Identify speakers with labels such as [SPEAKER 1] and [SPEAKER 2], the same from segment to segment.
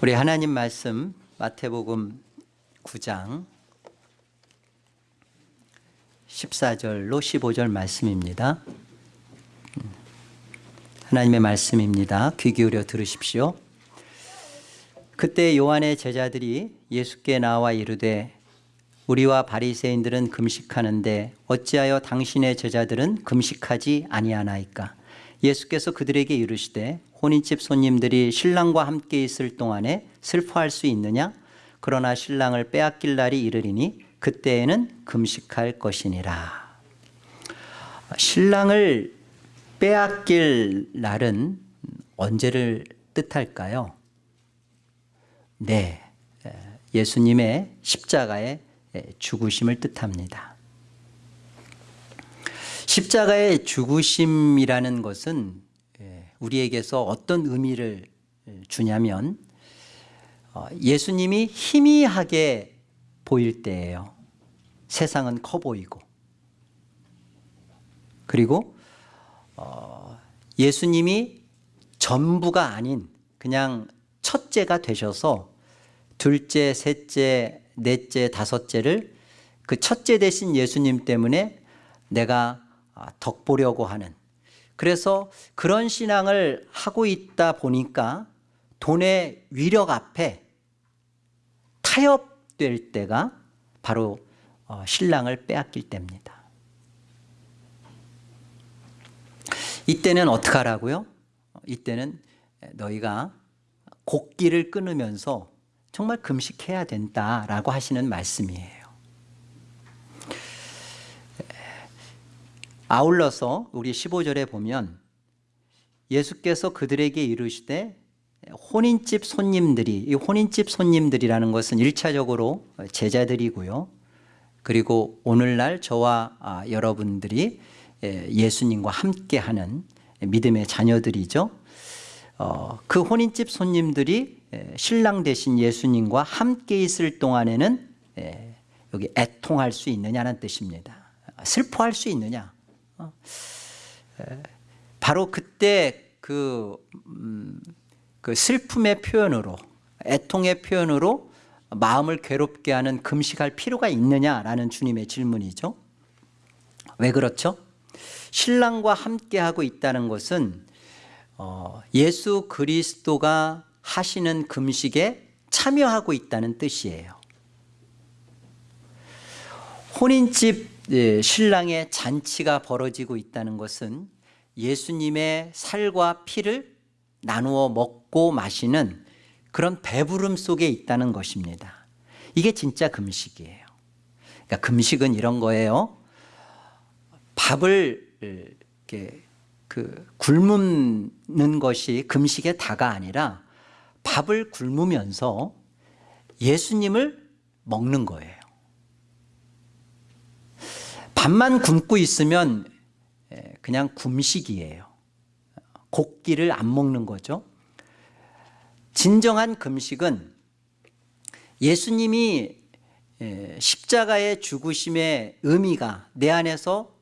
[SPEAKER 1] 우리 하나님 말씀 마태복음 9장 14절로 15절 말씀입니다. 하나님의 말씀입니다. 귀 기울여 들으십시오. 그때 요한의 제자들이 예수께 나와 이르되 우리와 바리새인들은 금식하는데 어찌하여 당신의 제자들은 금식하지 아니하나이까 예수께서 그들에게 이르시되 혼인집 손님들이 신랑과 함께 있을 동안에 슬퍼할 수 있느냐? 그러나 신랑을 빼앗길 날이 이르리니 그때에는 금식할 것이니라. 신랑을 빼앗길 날은 언제를 뜻할까요? 네 예수님의 십자가의 죽으심을 뜻합니다. 십자가의 죽으심이라는 것은 우리에게서 어떤 의미를 주냐면 어, 예수님이 희미하게 보일 때예요. 세상은 커 보이고. 그리고 어, 예수님이 전부가 아닌 그냥 첫째가 되셔서 둘째, 셋째, 넷째, 다섯째를 그 첫째 되신 예수님 때문에 내가 아, 덕보려고 하는 그래서 그런 신앙을 하고 있다 보니까 돈의 위력 앞에 타협될 때가 바로 어, 신랑을 빼앗길 때입니다 이때는 어떻게 하라고요? 이때는 너희가 곡기를 끊으면서 정말 금식해야 된다라고 하시는 말씀이에요 아울러서 우리 15절에 보면 예수께서 그들에게 이르시되 혼인집 손님들이 이 혼인집 손님들이라는 것은 1차적으로 제자들이고요. 그리고 오늘날 저와 아, 여러분들이 예수님과 함께하는 믿음의 자녀들이죠. 어, 그 혼인집 손님들이 신랑 대신 예수님과 함께 있을 동안에는 여기 애통할 수 있느냐는 뜻입니다. 슬퍼할 수 있느냐 어? 바로 그때 그, 음, 그 슬픔의 표현으로 애통의 표현으로 마음을 괴롭게 하는 금식할 필요가 있느냐라는 주님의 질문이죠 왜 그렇죠? 신랑과 함께하고 있다는 것은 어, 예수 그리스도가 하시는 금식에 참여하고 있다는 뜻이에요 혼인집 예, 신랑의 잔치가 벌어지고 있다는 것은 예수님의 살과 피를 나누어 먹고 마시는 그런 배부름 속에 있다는 것입니다. 이게 진짜 금식이에요. 그러니까 금식은 이런 거예요. 밥을 이렇게 그 굶는 것이 금식의 다가 아니라 밥을 굶으면서 예수님을 먹는 거예요 밥만 굶고 있으면 그냥 굶식이에요. 곡기를 안 먹는 거죠. 진정한 금식은 예수님이 십자가의 죽으심의 의미가 내 안에서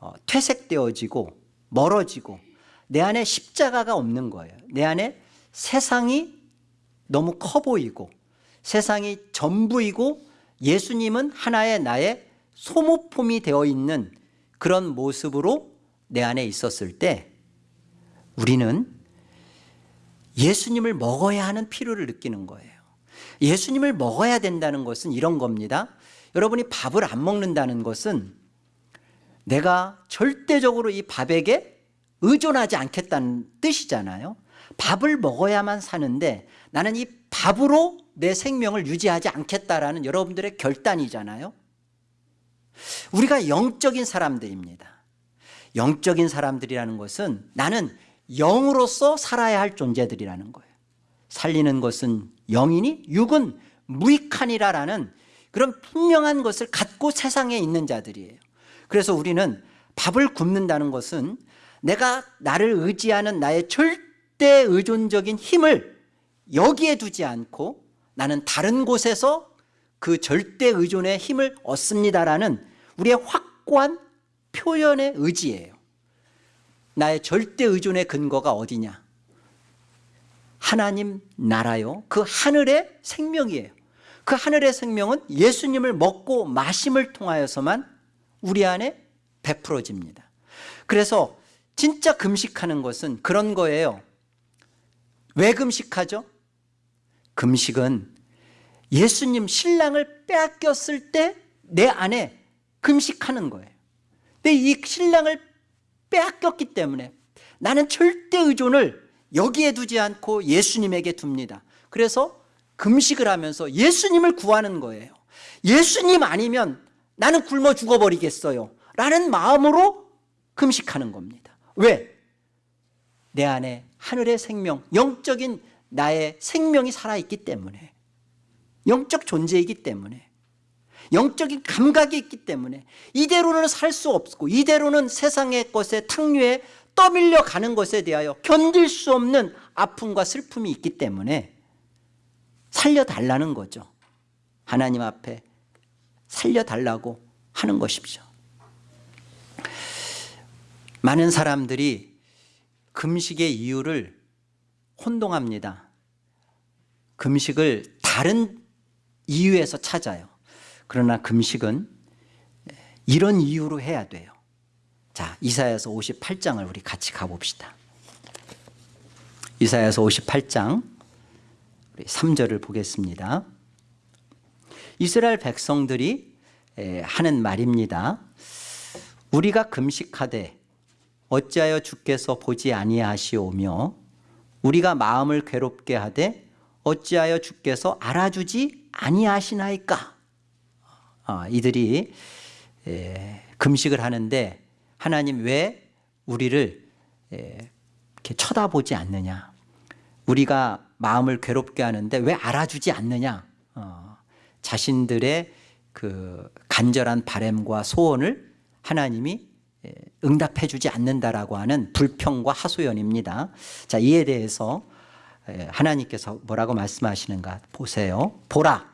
[SPEAKER 1] 어, 퇴색되어지고 멀어지고 내 안에 십자가가 없는 거예요. 내 안에 세상이 너무 커 보이고 세상이 전부이고 예수님은 하나의 나의 소모품이 되어 있는 그런 모습으로 내 안에 있었을 때 우리는 예수님을 먹어야 하는 필요를 느끼는 거예요. 예수님을 먹어야 된다는 것은 이런 겁니다. 여러분이 밥을 안 먹는다는 것은 내가 절대적으로 이 밥에게 의존하지 않겠다는 뜻이잖아요. 밥을 먹어야만 사는데 나는 이 밥으로 내 생명을 유지하지 않겠다라는 여러분들의 결단이잖아요 우리가 영적인 사람들입니다. 영적인 사람들이라는 것은 나는 영으로서 살아야 할 존재들이라는 거예요. 살리는 것은 영이니 육은 무익하니라라는 그런 분명한 것을 갖고 세상에 있는 자들이에요. 그래서 우리는 밥을 굶는다는 것은 내가 나를 의지하는 나의 절대 의존적인 힘을 여기에 두지 않고 나는 다른 곳에서 그 절대 의존의 힘을 얻습니다라는 우리의 확고한 표현의 의지예요 나의 절대 의존의 근거가 어디냐 하나님 나라요. 그 하늘의 생명이에요. 그 하늘의 생명은 예수님을 먹고 마심을 통하여서만 우리 안에 베풀어집니다. 그래서 진짜 금식하는 것은 그런 거예요. 왜 금식하죠? 금식은 예수님 신랑을 빼앗겼을 때 내 안에 금식하는 거예요. 근데 이 신랑을 빼앗겼기 때문에 나는 절대 의존을 여기에 두지 않고 예수님에게 둡니다. 그래서 금식을 하면서 예수님을 구하는 거예요. 예수님 아니면 나는 굶어 죽어버리겠어요. 라는 마음으로 금식하는 겁니다. 왜? 내 안에 하늘의 생명, 영적인 나의 생명이 살아있기 때문에 영적 존재이기 때문에 영적인 감각이 있기 때문에 이대로는 살 수 없고 이대로는 세상의 것에 탕류에 떠밀려 가는 것에 대하여 견딜 수 없는 아픔과 슬픔이 있기 때문에 살려달라는 거죠. 하나님 앞에 살려달라고 하는 것이죠 많은 사람들이 금식의 이유를 혼동합니다. 금식을 다른 이유에서 찾아요. 그러나 금식은 이런 이유로 해야 돼요. 자 이사야서 58장을 우리 같이 가봅시다. 이사야서 58장 우리 3절을 보겠습니다. 이스라엘 백성들이 하는 말입니다. 우리가 금식하되 어찌하여 주께서 보지 아니하시오며 우리가 마음을 괴롭게 하되 어찌하여 주께서 알아주지 아니하시나이까? 아, 이들이 에, 금식을 하는데 하나님 왜 우리를 에, 이렇게 쳐다보지 않느냐? 우리가 마음을 괴롭게 하는데 왜 알아주지 않느냐? 어, 자신들의 그 간절한 바램과 소원을 하나님이 응답해 주지 않는다라고 하는 불평과 하소연입니다. 자 이에 대해서 하나님께서 뭐라고 말씀하시는가 보세요. 보라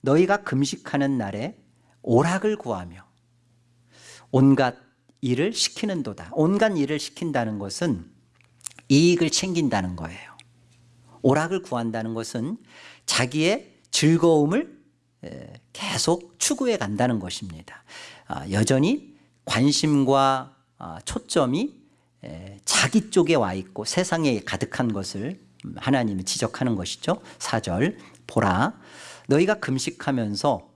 [SPEAKER 1] 너희가 금식하는 날에 오락을 구하며 온갖 일을 시키는 도다. 온갖 일을 시킨다는 것은 이익을 챙긴다는 거예요. 오락을 구한다는 것은 자기의 즐거움을 계속 추구해 간다는 것입니다. 아, 여전히 관심과 아, 초점이 자기 쪽에 와 있고 세상에 가득한 것을 하나님이 지적하는 것이죠. 4절 보라 너희가 금식하면서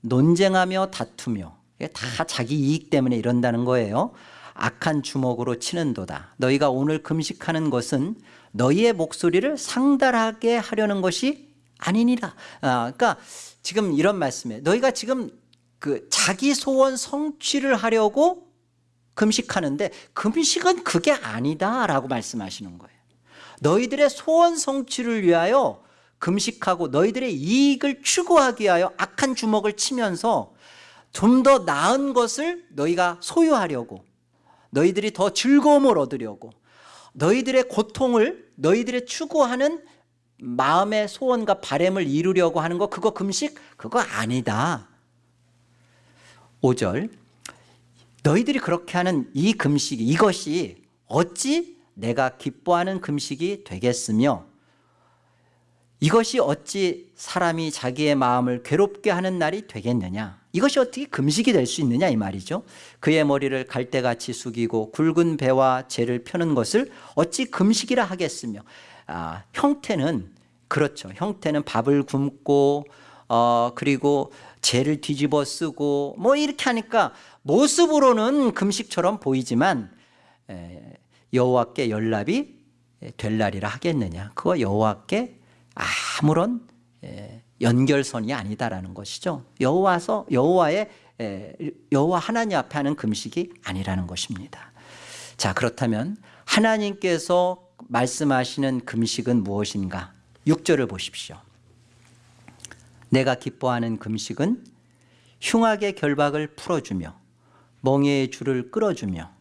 [SPEAKER 1] 논쟁하며 다투며 다 자기 이익 때문에 이런다는 거예요. 악한 주먹으로 치는도다. 너희가 오늘 금식하는 것은 너희의 목소리를 상달하게 하려는 것이 아니니라. 아, 그러니까 지금 이런 말씀이에요. 너희가 지금 그 자기 소원 성취를 하려고 금식하는데 금식은 그게 아니다 라고 말씀하시는 거예요 너희들의 소원 성취를 위하여 금식하고 너희들의 이익을 추구하기 위하여 악한 주먹을 치면서 좀 더 나은 것을 너희가 소유하려고 너희들이 더 즐거움을 얻으려고 너희들의 고통을 너희들의 추구하는 마음의 소원과 바램을 이루려고 하는 거 그거 금식? 그거 아니다 5절 너희들이 그렇게 하는 이 금식이 이것이 어찌 내가 기뻐하는 금식이 되겠으며 이것이 어찌 사람이 자기의 마음을 괴롭게 하는 날이 되겠느냐? 이것이 어떻게 금식이 될 수 있느냐 이 말이죠. 그의 머리를 갈대같이 숙이고 굵은 배와 재를 펴는 것을 어찌 금식이라 하겠으며? 아, 형태는 그렇죠. 형태는 밥을 굶고 어, 그리고 재를 뒤집어 쓰고 뭐 이렇게 하니까 모습으로는 금식처럼 보이지만 에, 여호와께 연락이 될 날이라 하겠느냐 그거 여호와께 아무런 연결선이 아니다라는 것이죠. 여호와서 여호와의 여호와 하나님 앞에 하는 금식이 아니라는 것입니다. 자 그렇다면 하나님께서 말씀하시는 금식은 무엇인가? 6절을 보십시오. 내가 기뻐하는 금식은 흉악의 결박을 풀어주며 멍에의 줄을 끌어주며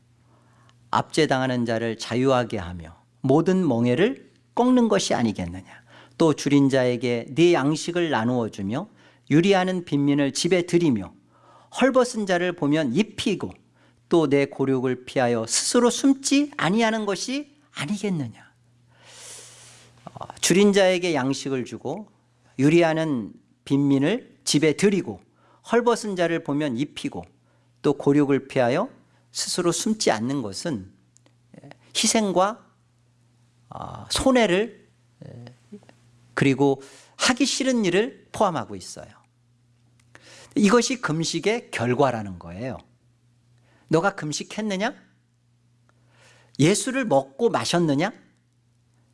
[SPEAKER 1] 압제당하는 자를 자유하게 하며 모든 멍에를 꺾는 것이 아니겠느냐. 또 줄인 자에게 네 양식을 나누어 주며 유리하는 빈민을 집에 들이며 헐벗은 자를 보면 입히고 또 내 고륙을 피하여 스스로 숨지 아니하는 것이 아니겠느냐. 어, 줄인 자에게 양식을 주고 유리하는 빈민을 집에 들이고 헐벗은 자를 보면 입히고 또 고륙을 피하여 스스로 숨지 않는 것은 희생과 어, 손해를 그리고 하기 싫은 일을 포함하고 있어요. 이것이 금식의 결과라는 거예요. 너가 금식했느냐? 예수를 먹고 마셨느냐?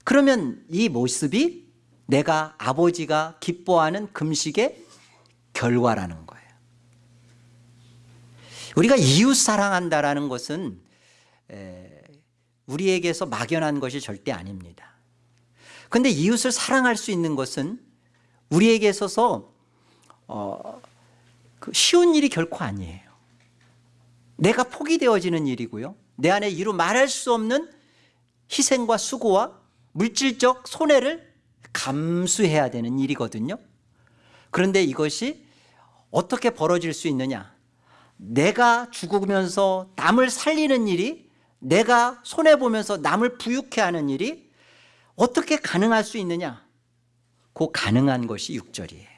[SPEAKER 1] 그러면 이 모습이 내가 아버지가 기뻐하는 금식의 결과라는 거예요. 우리가 이웃 사랑한다라는 것은 우리에게서 막연한 것이 절대 아닙니다. 그런데 이웃을 사랑할 수 있는 것은 우리에게 있어서 어, 그 쉬운 일이 결코 아니에요. 내가 포기되어지는 일이고요. 내 안에 이루 말할 수 없는 희생과 수고와 물질적 손해를 감수해야 되는 일이거든요. 그런데 이것이 어떻게 벌어질 수 있느냐? 내가 죽으면서 남을 살리는 일이 내가 손해보면서 남을 부유케 하는 일이 어떻게 가능할 수 있느냐? 그 가능한 것이 6절이에요.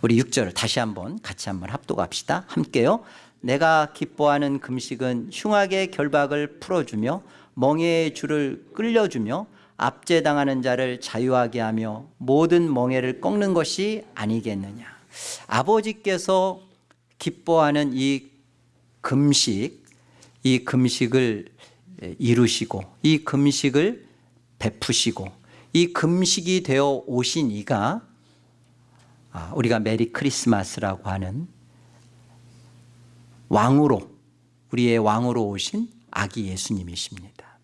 [SPEAKER 1] 우리 6절 다시 한번 같이 한번 합독합시다. 함께요. 내가 기뻐하는 금식은 흉악의 결박을 풀어주며 멍에의 줄을 끌려주며 압제당하는 자를 자유하게 하며 모든 멍에를 꺾는 것이 아니겠느냐. 아버지께서 기뻐하는 이 금식, 이 금식을 이루시고 이 금식을 베푸시고 이 금식이 되어 오신 이가 아, 우리가 메리 크리스마스라고 하는 왕으로 우리의 왕으로 오신 아기 예수님이십니다.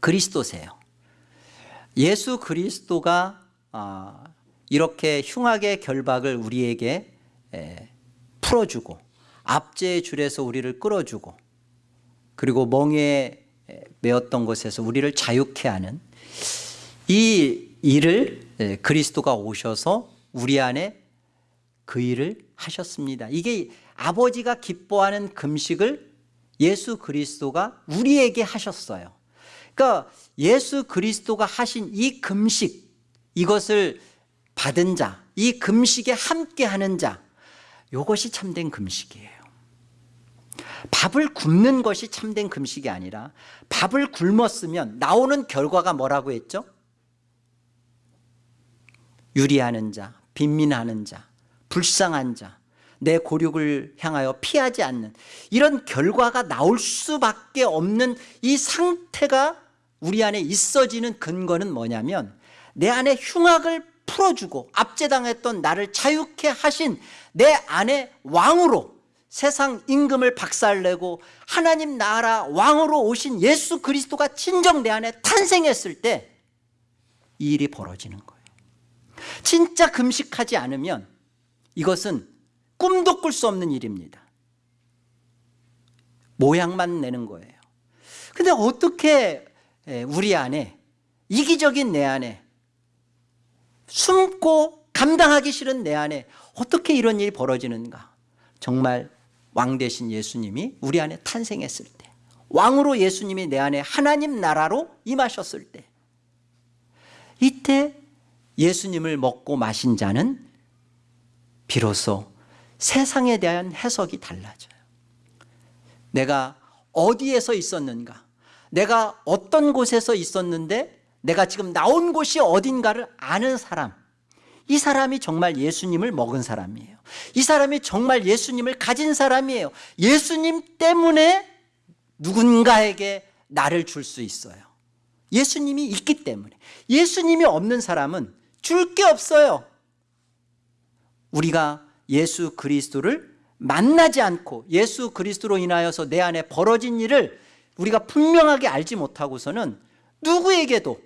[SPEAKER 1] 그리스도세요. 예수 그리스도가 아, 이렇게 흉악의 결박을 우리에게 풀어주고 압제의 줄에서 우리를 끌어주고 그리고 멍에 매었던 것에서 우리를 자유케 하는 이 일을 그리스도가 오셔서 우리 안에 그 일을 하셨습니다. 이게 아버지가 기뻐하는 금식을 예수 그리스도가 우리에게 하셨어요. 그러니까 예수 그리스도가 하신 이 금식 이것을 받은 자, 이 금식에 함께 하는 자 이것이 참된 금식이에요. 밥을 굶는 것이 참된 금식이 아니라 밥을 굶었으면 나오는 결과가 뭐라고 했죠? 유리하는 자, 빈민하는 자, 불쌍한 자, 내 고륙을 향하여 피하지 않는 이런 결과가 나올 수밖에 없는 이 상태가 우리 안에 있어지는 근거는 뭐냐면 내 안에 흉악을 풀어주고 압제당했던 나를 자유케 하신 내 안에 왕으로 세상 임금을 박살내고 하나님 나라 왕으로 오신 예수 그리스도가 진정 내 안에 탄생했을 때 이 일이 벌어지는 거예요. 진짜 금식하지 않으면 이것은 꿈도 꿀 수 없는 일입니다. 모양만 내는 거예요. 근데 어떻게 우리 안에 이기적인 내 안에 숨고 감당하기 싫은 내 안에 어떻게 이런 일이 벌어지는가? 정말 왕 대신 예수님이 우리 안에 탄생했을 때 왕으로 예수님이 내 안에 하나님 나라로 임하셨을 때 이때 예수님을 먹고 마신 자는 비로소 세상에 대한 해석이 달라져요. 내가 어디에서 있었는가? 내가 어떤 곳에서 있었는데 내가 지금 나온 곳이 어딘가를 아는 사람. 이 사람이 정말 예수님을 먹은 사람이에요. 이 사람이 정말 예수님을 가진 사람이에요. 예수님 때문에 누군가에게 나를 줄 수 있어요. 예수님이 있기 때문에. 예수님이 없는 사람은 줄 게 없어요. 우리가 예수 그리스도를 만나지 않고 예수 그리스도로 인하여서 내 안에 벌어진 일을 우리가 분명하게 알지 못하고서는 누구에게도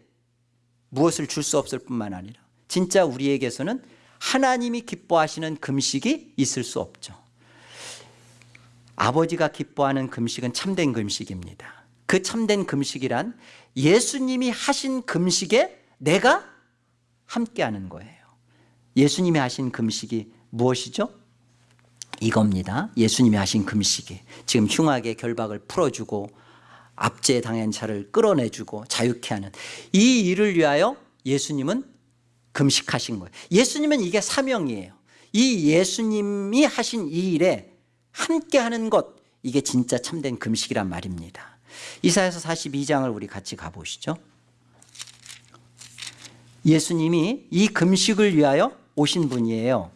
[SPEAKER 1] 무엇을 줄 수 없을 뿐만 아니라 진짜 우리에게서는 하나님이 기뻐하시는 금식이 있을 수 없죠. 아버지가 기뻐하는 금식은 참된 금식입니다. 그 참된 금식이란 예수님이 하신 금식에 내가 함께하는 거예요. 예수님이 하신 금식이 무엇이죠? 이겁니다. 예수님이 하신 금식이 지금 흉악의 결박을 풀어주고 압제 당한 자를 끌어내주고 자유케 하는 이 일을 위하여 예수님은 금식하신 거예요. 예수님은 이게 사명이에요. 이 예수님이 하신 이 일에 함께 하는 것 이게 진짜 참된 금식이란 말입니다. 이사야서 42장을 우리 같이 가보시죠. 예수님이 이 금식을 위하여 오신 분이에요.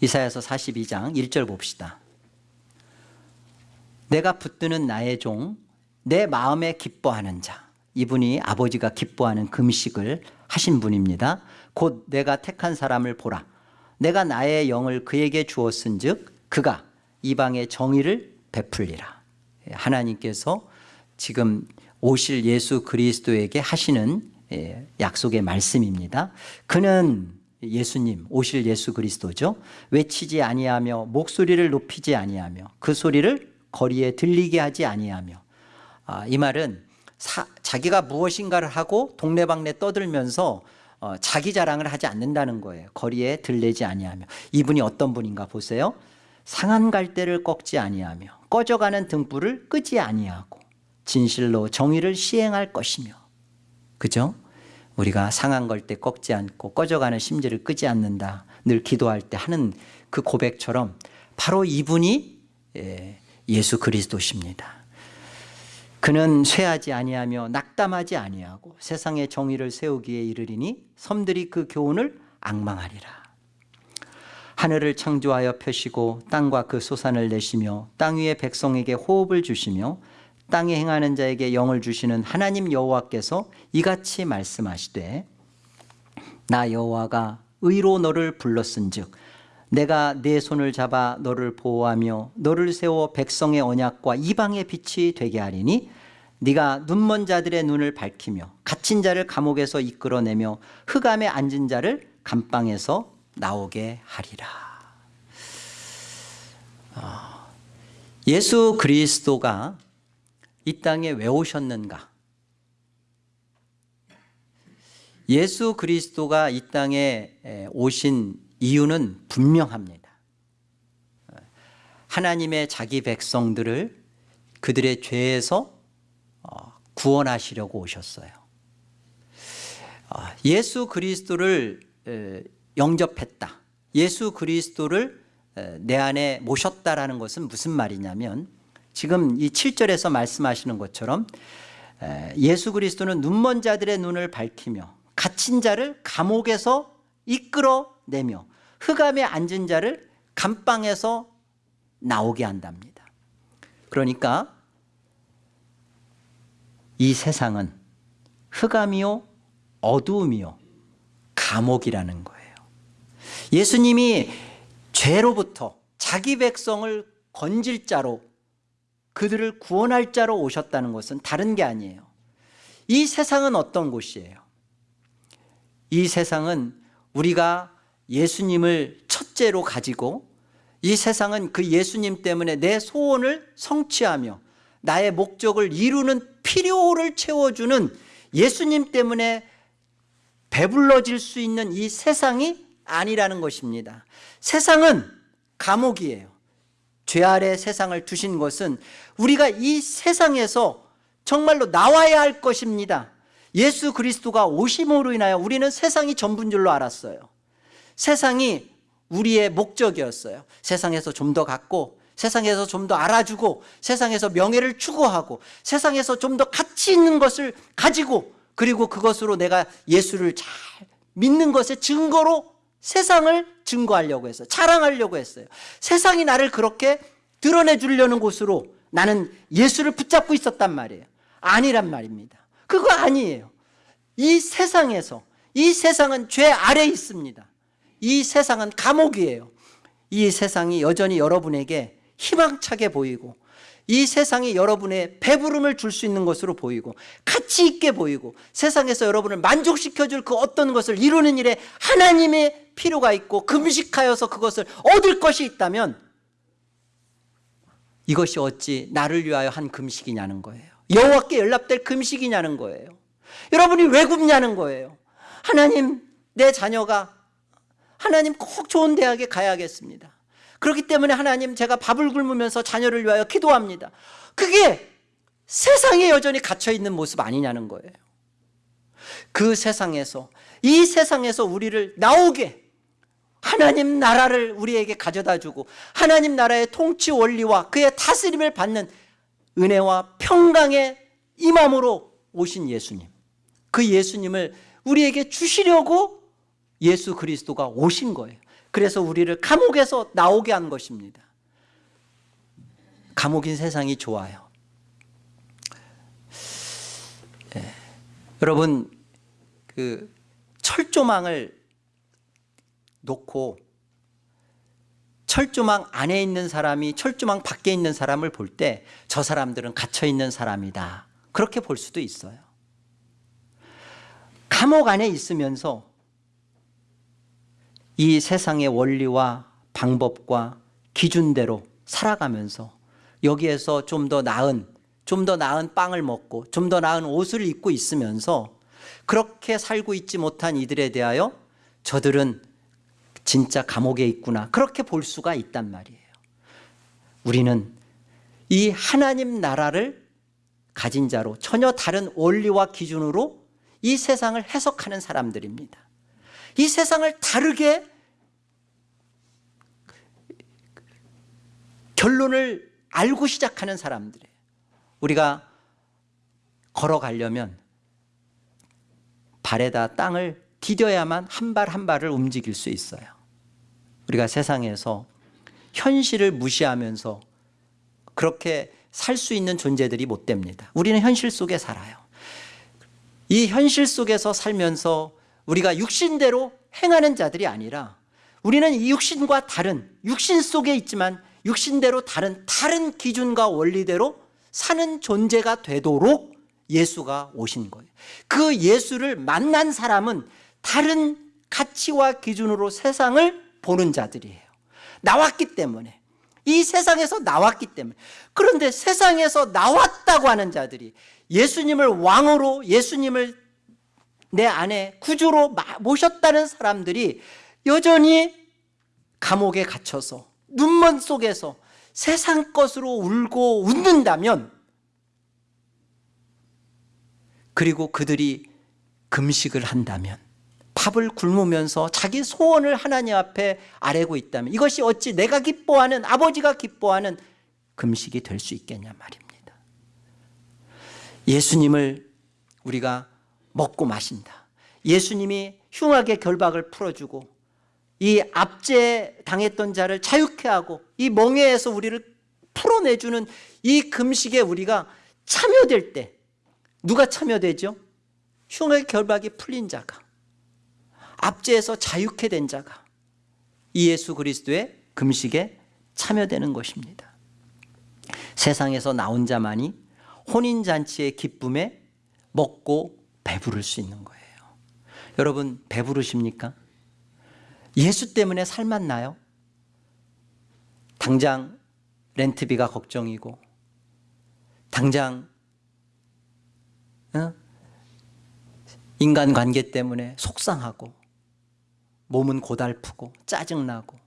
[SPEAKER 1] 이사야서 42장 1절 봅시다. 내가 붙드는 나의 종, 내 마음에 기뻐하는 자. 이분이 아버지가 기뻐하는 금식을 하신 분입니다. 곧 내가 택한 사람을 보라. 내가 나의 영을 그에게 주었은 즉 그가 이방의 정의를 베풀리라. 하나님께서 지금 오실 예수 그리스도에게 하시는 예, 약속의 말씀입니다. 그는 예수님 오실 예수 그리스도죠. 외치지 아니하며 목소리를 높이지 아니하며 그 소리를 거리에 들리게 하지 아니하며 아, 이 말은 사, 자기가 무엇인가를 하고 동네방네 떠들면서 어, 자기 자랑을 하지 않는다는 거예요. 거리에 들리지 아니하며 이분이 어떤 분인가 보세요. 상한 갈대를 꺾지 아니하며 꺼져가는 등불을 끄지 아니하고 진실로 정의를 시행할 것이며 그죠? 우리가 상한 걸 때 꺾지 않고 꺼져가는 심지를 끄지 않는다. 늘 기도할 때 하는 그 고백처럼 바로 이분이 예, 예수 그리스도십니다. 그는 쇠하지 아니하며 낙담하지 아니하고 세상의 정의를 세우기에 이르리니 섬들이 그 교훈을 악망하리라. 하늘을 창조하여 펴시고 땅과 그 소산을 내시며 땅 위의 백성에게 호흡을 주시며 땅에 행하는 자에게 영을 주시는 하나님 여호와께서 이같이 말씀하시되 나 여호와가 의로 너를 불렀은즉 내가 내 손을 잡아 너를 보호하며 너를 세워 백성의 언약과 이방의 빛이 되게 하리니 네가 눈먼 자들의 눈을 밝히며 갇힌 자를 감옥에서 이끌어내며 흑암에 앉은 자를 감방에서 나오게 하리라 아, 예수 그리스도가 이 땅에 왜 오셨는가? 예수 그리스도가 이 땅에 오신 이유는 분명합니다. 하나님의 자기 백성들을 그들의 죄에서 어, 구원하시려고 오셨어요. 어, 예수 그리스도를 영접했다. 예수 그리스도를 내 안에 모셨다라는 것은 무슨 말이냐면 지금 이 7절에서 말씀하시는 것처럼 예수 그리스도는 눈먼 자들의 눈을 밝히며 갇힌 자를 감옥에서 이끌어 내며 흑암에 앉은 자를 감방에서 나오게 한답니다. 그러니까 이 세상은 흑암이요 어두움이요 감옥이라는 거예요. 예수님이 죄로부터 자기 백성을 건질 자로 그들을 구원할 자로 오셨다는 것은 다른 게 아니에요. 이 세상은 어떤 곳이에요? 이 세상은 우리가 예수님을 첫째로 가지고 이 세상은 그 예수님 때문에 내 소원을 성취하며 나의 목적을 이루는 필요를 채워주는 예수님 때문에 배불러질 수 있는 이 세상이 아니라는 것입니다. 세상은 감옥이에요. 죄 아래 세상을 두신 것은 우리가 이 세상에서 정말로 나와야 할 것입니다. 예수 그리스도가 오심으로 인하여 우리는 세상이 전부인 줄로 알았어요. 세상이 우리의 목적이었어요. 세상에서 좀 더 갖고 세상에서 좀 더 알아주고 세상에서 명예를 추구하고 세상에서 좀 더 가치 있는 것을 가지고 그리고 그것으로 내가 예수를 잘 믿는 것의 증거로 세상을 증거하려고 했어요. 자랑하려고 했어요. 세상이 나를 그렇게 드러내 주려는 곳으로 나는 예수를 붙잡고 있었단 말이에요. 아니란 말입니다. 그거 아니에요. 이 세상에서 이 세상은 죄 아래 있습니다. 이 세상은 감옥이에요. 이 세상이 여전히 여러분에게 희망차게 보이고 이 세상이 여러분의 배부름을 줄 수 있는 것으로 보이고 가치 있게 보이고 세상에서 여러분을 만족시켜줄 그 어떤 것을 이루는 일에 하나님의 필요가 있고 금식하여서 그것을 얻을 것이 있다면 이것이 어찌 나를 위하여 한 금식이냐는 거예요. 여호와께 연락될 금식이냐는 거예요. 여러분이 왜 굶냐는 거예요. 하나님 내 자녀가 하나님 꼭 좋은 대학에 가야겠습니다 그렇기 때문에 하나님 제가 밥을 굶으면서 자녀를 위하여 기도합니다. 그게 세상에 여전히 갇혀 있는 모습 아니냐는 거예요. 그 세상에서 이 세상에서 우리를 나오게 하나님 나라를 우리에게 가져다 주고 하나님 나라의 통치 원리와 그의 다스림을 받는 은혜와 평강의 임함으로 오신 예수님 그 예수님을 우리에게 주시려고 예수 그리스도가 오신 거예요. 그래서 우리를 감옥에서 나오게 한 것입니다. 감옥인 세상이 좋아요. 예. 여러분 그 철조망을 놓고 철조망 안에 있는 사람이 철조망 밖에 있는 사람을 볼 때 저 사람들은 갇혀 있는 사람이다. 그렇게 볼 수도 있어요. 감옥 안에 있으면서 이 세상의 원리와 방법과 기준대로 살아가면서 여기에서 좀 더 나은 좀 더 나은 빵을 먹고 좀 더 나은 옷을 입고 있으면서 그렇게 살고 있지 못한 이들에 대하여 저들은 진짜 감옥에 있구나. 그렇게 볼 수가 있단 말이에요. 우리는 이 하나님 나라를 가진 자로 전혀 다른 원리와 기준으로 이 세상을 해석하는 사람들입니다 이 세상을 다르게 결론을 알고 시작하는 사람들이에요. 우리가 걸어가려면 발에다 땅을 디뎌야만 한발한 발을 움직일 수 있어요. 우리가 세상에서 현실을 무시하면서 그렇게 살 수 있는 존재들이 못 됩니다. 우리는 현실 속에 살아요. 이 현실 속에서 살면서 우리가 육신대로 행하는 자들이 아니라 우리는 이 육신과 다른 육신 속에 있지만 육신대로 다른 다른 기준과 원리대로 사는 존재가 되도록 예수가 오신 거예요. 그 예수를 만난 사람은 다른 가치와 기준으로 세상을 보는 자들이에요. 나왔기 때문에. 이 세상에서 나왔기 때문에. 그런데 세상에서 나왔다고 하는 자들이 예수님을 왕으로 예수님을 내 안에 구주로 모셨다는 사람들이 여전히 감옥에 갇혀서 눈먼 속에서 세상 것으로 울고 웃는다면 그리고 그들이 금식을 한다면 밥을 굶으면서 자기 소원을 하나님 앞에 아뢰고 있다면 이것이 어찌 내가 기뻐하는 아버지가 기뻐하는 금식이 될 수 있겠냐 말입니다. 예수님을 우리가 먹고 마신다 예수님이 흉하게 결박을 풀어주고 이 압제 당했던 자를 자유케 하고 이 멍에에서 우리를 풀어내주는 이 금식에 우리가 참여될 때 누가 참여되죠? 흉의 결박이 풀린 자가 압제에서 자유케 된 자가 이 예수 그리스도의 금식에 참여되는 것입니다 세상에서 나온 자만이 혼인잔치의 기쁨에 먹고 배부를 수 있는 거예요 여러분 배부르십니까? 예수 때문에 살맛 나요? 당장 렌트비가 걱정이고 당장 어? 인간관계 때문에 속상하고 몸은 고달프고 짜증나고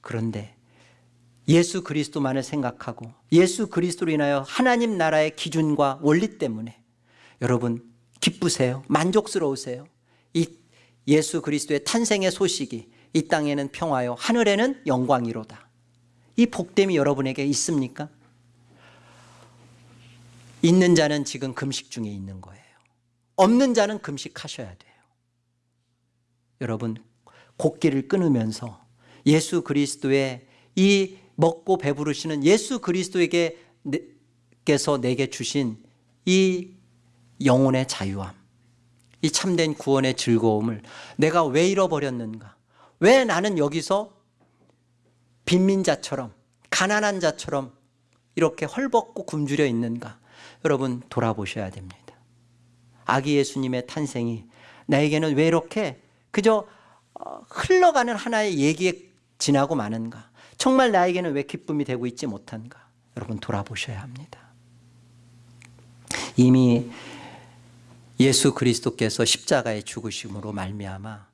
[SPEAKER 1] 그런데 예수 그리스도만을 생각하고 예수 그리스도로 인하여 하나님 나라의 기준과 원리 때문에 여러분 기쁘세요? 만족스러우세요? 이 예수 그리스도의 탄생의 소식이 이 땅에는 평화요 하늘에는 영광이로다. 이 복됨이 여러분에게 있습니까? 있는 자는 지금 금식 중에 있는 거예요. 없는 자는 금식하셔야 돼요. 여러분 곡기를 끊으면서 예수 그리스도의 이 먹고 배부르시는 예수 그리스도에게 께서 내게 주신 이 영혼의 자유함 이 참된 구원의 즐거움을 내가 왜 잃어버렸는가? 왜 나는 여기서 빈민자처럼 가난한 자처럼 이렇게 헐벗고 굶주려 있는가? 여러분 돌아보셔야 됩니다. 아기 예수님의 탄생이 나에게는 왜 이렇게 그저 어, 흘러가는 하나의 얘기에 지나고 마는가? 정말 나에게는 왜 기쁨이 되고 있지 못한가? 여러분 돌아보셔야 합니다. 이미 예수 그리스도께서 십자가의 죽으심으로 말미암아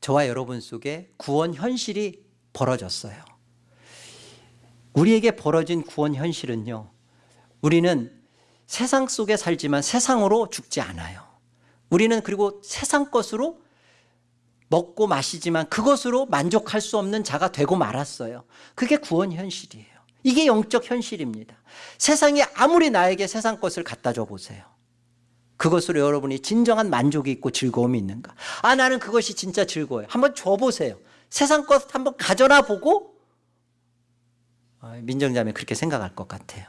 [SPEAKER 1] 저와 여러분 속에 구원 현실이 벌어졌어요. 우리에게 벌어진 구원 현실은요 우리는 세상 속에 살지만 세상으로 죽지 않아요. 우리는 그리고 세상 것으로 먹고 마시지만 그것으로 만족할 수 없는 자가 되고 말았어요. 그게 구원 현실이에요. 이게 영적 현실입니다. 세상이 아무리 나에게 세상 것을 갖다 줘 보세요 그것으로 여러분이 진정한 만족이 있고 즐거움이 있는가? 아 나는 그것이 진짜 즐거워요. 한번 줘보세요. 세상 것 한번 가져나 보고 아, 민정자매 그렇게 생각할 것 같아요.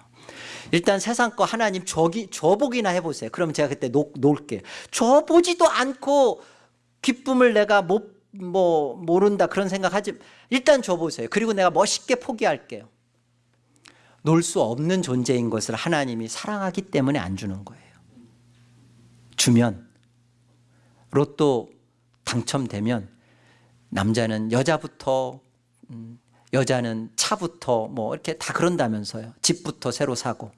[SPEAKER 1] 일단 세상 거 하나님 줘기, 줘보기나 해보세요. 그럼 제가 그때 놓, 놓을게요. 줘보지도 않고 기쁨을 내가 못, 뭐, 모른다 그런 생각하지 일단 줘보세요. 그리고 내가 멋있게 포기할게요. 놓을 수 없는 존재인 것을 하나님이 사랑하기 때문에 안 주는 거예요 주면 로또 당첨되면 남자는 여자부터 음, 여자는 차부터 뭐 이렇게 다 그런다면서요. 집부터 새로 사고.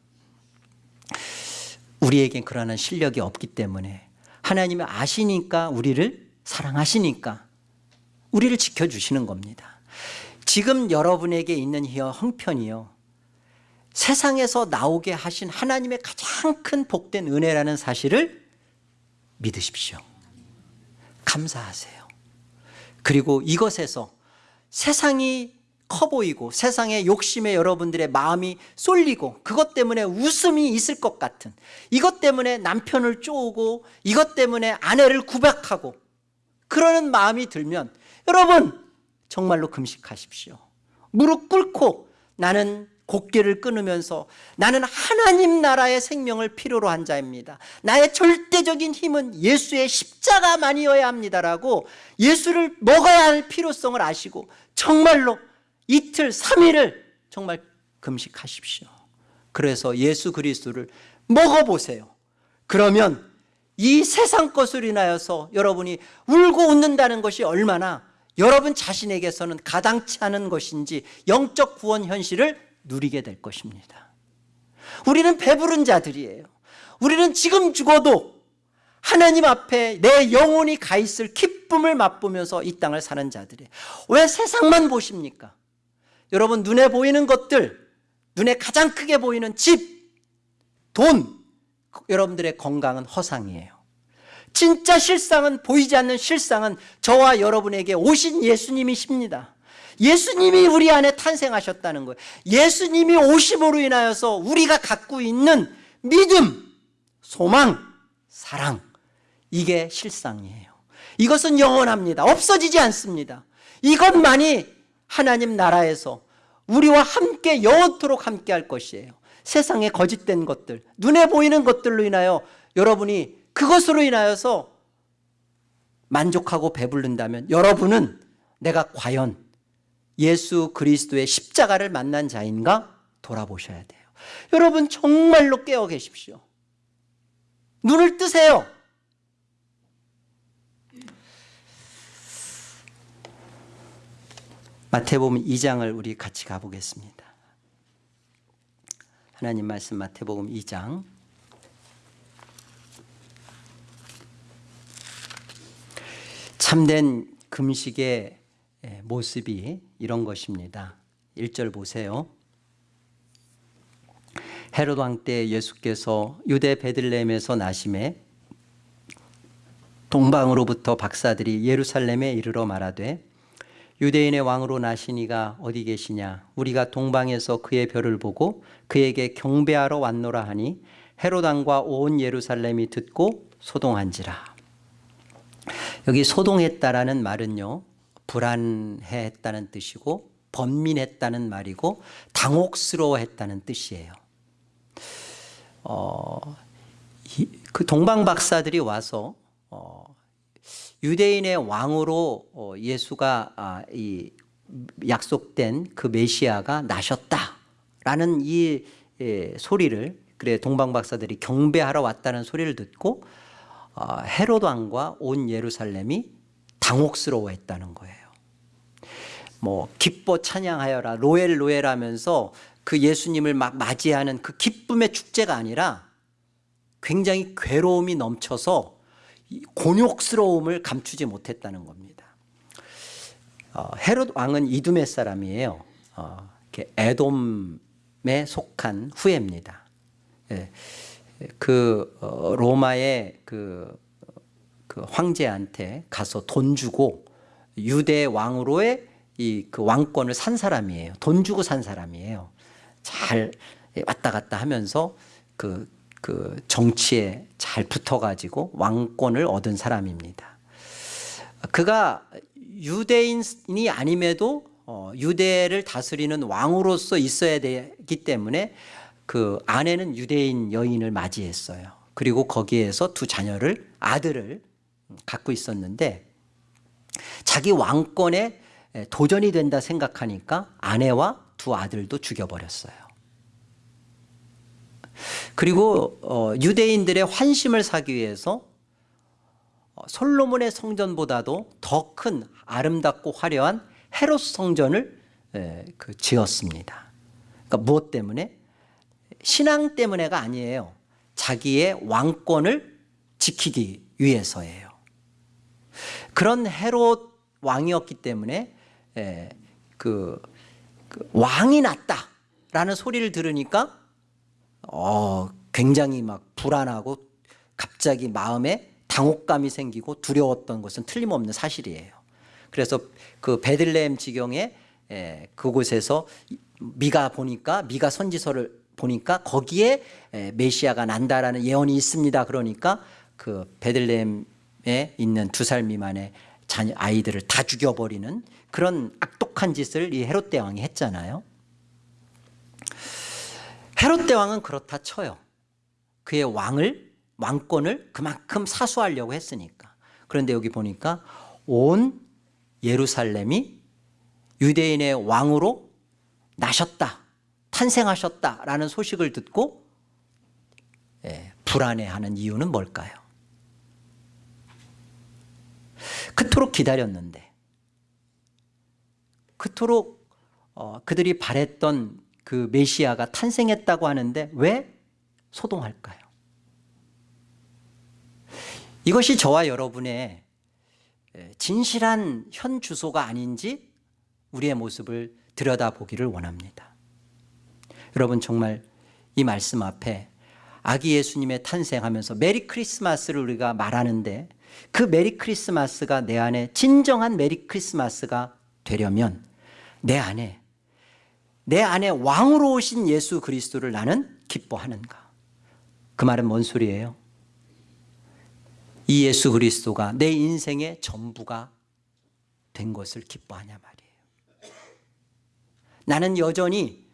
[SPEAKER 1] 우리에겐 그러한 실력이 없기 때문에 하나님이 아시니까 우리를 사랑하시니까 우리를 지켜주시는 겁니다. 지금 여러분에게 있는 이 형편이요. 세상에서 나오게 하신 하나님의 가장 큰 복된 은혜라는 사실을 믿으십시오. 감사하세요. 그리고 이것에서 세상이 커 보이고 세상의 욕심에 여러분들의 마음이 쏠리고 그것 때문에 웃음이 있을 것 같은 이것 때문에 남편을 쪼우고 이것 때문에 아내를 구박하고 그러는 마음이 들면 여러분 정말로 금식하십시오. 무릎 꿇고 나는 곡기를 끊으면서 나는 하나님 나라의 생명을 필요로 한 자입니다. 나의 절대적인 힘은 예수의 십자가만이어야 합니다라고 예수를 먹어야 할 필요성을 아시고 정말로 이틀, 3일을 정말 금식하십시오. 그래서 예수 그리스도를 먹어보세요. 그러면 이 세상 것으로 인하여서 여러분이 울고 웃는다는 것이 얼마나 여러분 자신에게서는 가당치 않은 것인지 영적 구원 현실을 누리게 될 것입니다. 우리는 배부른 자들이에요. 우리는 지금 죽어도 하나님 앞에 내 영혼이 가 있을 기쁨을 맛보면서 이 땅을 사는 자들이에요. 왜 세상만 보십니까? 여러분 눈에 보이는 것들 눈에 가장 크게 보이는 집, 돈 여러분들의 건강은 허상이에요. 진짜 실상은 보이지 않는 실상은 저와 여러분에게 오신 예수님이십니다 예수님이 우리 안에 탄생하셨다는 거예요. 예수님이 오심으로 인하여서 우리가 갖고 있는 믿음, 소망, 사랑 이게 실상이에요. 이것은 영원합니다. 없어지지 않습니다. 이것만이 하나님 나라에서 우리와 함께 영원토록 함께 할 것이에요. 세상의 거짓된 것들 눈에 보이는 것들로 인하여 여러분이 그것으로 인하여서 만족하고 배부른다면 여러분은 내가 과연 예수 그리스도의 십자가를 만난 자인가 돌아보셔야 돼요. 여러분 정말로 깨어 계십시오. 눈을 뜨세요. 마태복음 2장을 우리 같이 가보겠습니다. 하나님 말씀 마태복음 2장. 참된 금식의 모습이 이런 것입니다. 1절 보세요. 헤롯 왕 때 예수께서 유대 베들레헴에서 나심에 동방으로부터 박사들이 예루살렘에 이르러 말하되 유대인의 왕으로 나시니가 어디 계시냐? 우리가 동방에서 그의 별을 보고 그에게 경배하러 왔노라 하니 헤롯 왕과 온 예루살렘이 듣고 소동한지라. 여기 소동했다라는 말은요 불안해했다는 뜻이고 번민했다는 말이고 당혹스러워했다는 뜻이에요. 어, 이, 그 동방 박사들이 와서 어, 유대인의 왕으로 어, 예수가 아, 이 약속된 그 메시아가 나셨다라는 이 예, 소리를 그래 동방 박사들이 경배하러 왔다는 소리를 듣고 어, 헤롯 왕과 온 예루살렘이 당혹스러워했다는 거예요. 뭐 기뻐 찬양하여라 로엘 로엘 하면서 그 예수님을 막 맞이하는 그 기쁨의 축제가 아니라 굉장히 괴로움이 넘쳐서 곤욕스러움을 감추지 못했다는 겁니다 어, 헤롯 왕은 이두메 사람이에요 어, 에돔에 속한 후예입니다. 예. 그 어, 로마의 그, 그 황제한테 가서 돈 주고 유대 왕으로의 이 그 왕권을 산 사람이에요. 돈 주고 산 사람이에요. 잘 왔다 갔다 하면서 그, 그 정치에 잘 붙어가지고 왕권을 얻은 사람입니다. 그가 유대인이 아님에도 어, 유대를 다스리는 왕으로서 있어야 되기 때문에 그 아내는 유대인 여인을 맞이했어요. 그리고 거기에서 두 자녀를 아들을 갖고 있었는데 자기 왕권에 도전이 된다 생각하니까 아내와 두 아들도 죽여버렸어요. 그리고 어, 유대인들의 환심을 사기 위해서 어, 솔로몬의 성전보다도 더 큰 아름답고 화려한 헤롯 성전을 에, 그 지었습니다. 그러니까 무엇 때문에? 신앙 때문에가 아니에요. 자기의 왕권을 지키기 위해서예요. 그런 헤롯 왕이었기 때문에 에, 그, 그 왕이 났다라는 소리를 들으니까 어, 굉장히 막 불안하고 갑자기 마음에 당혹감이 생기고 두려웠던 것은 틀림없는 사실이에요. 그래서 그 베들레헴 지경에 에, 그곳에서 미가 보니까 미가 선지서를 보니까 거기에 에, 메시아가 난다라는 예언이 있습니다. 그러니까 그 베들레헴에 있는 두 살 미만의 자녀 아이들을 다 죽여버리는 그런 악독한 짓을 이 헤롯 대왕이 했잖아요. 헤롯 대왕은 그렇다 쳐요. 그의 왕을 왕권을 그만큼 사수하려고 했으니까. 그런데 여기 보니까 온 예루살렘이 유대인의 왕으로 나셨다, 탄생하셨다라는 소식을 듣고 예, 불안해하는 이유는 뭘까요? 그토록 기다렸는데, 그토록 어, 그들이 바랬던 그 메시아가 탄생했다고 하는데 왜 소동할까요? 이것이 저와 여러분의 진실한 현 주소가 아닌지 우리의 모습을 들여다보기를 원합니다. 여러분 정말 이 말씀 앞에 아기 예수님의 탄생하면서 Merry Christmas를 우리가 말하는데 그 Merry Christmas가 내 안에 진정한 Merry Christmas가 되려면 내 안에 내 안에 왕으로 오신 예수 그리스도를 나는 기뻐하는가 그 말은 뭔 소리예요? 이 예수 그리스도가 내 인생의 전부가 된 것을 기뻐하냐 말이에요 나는 여전히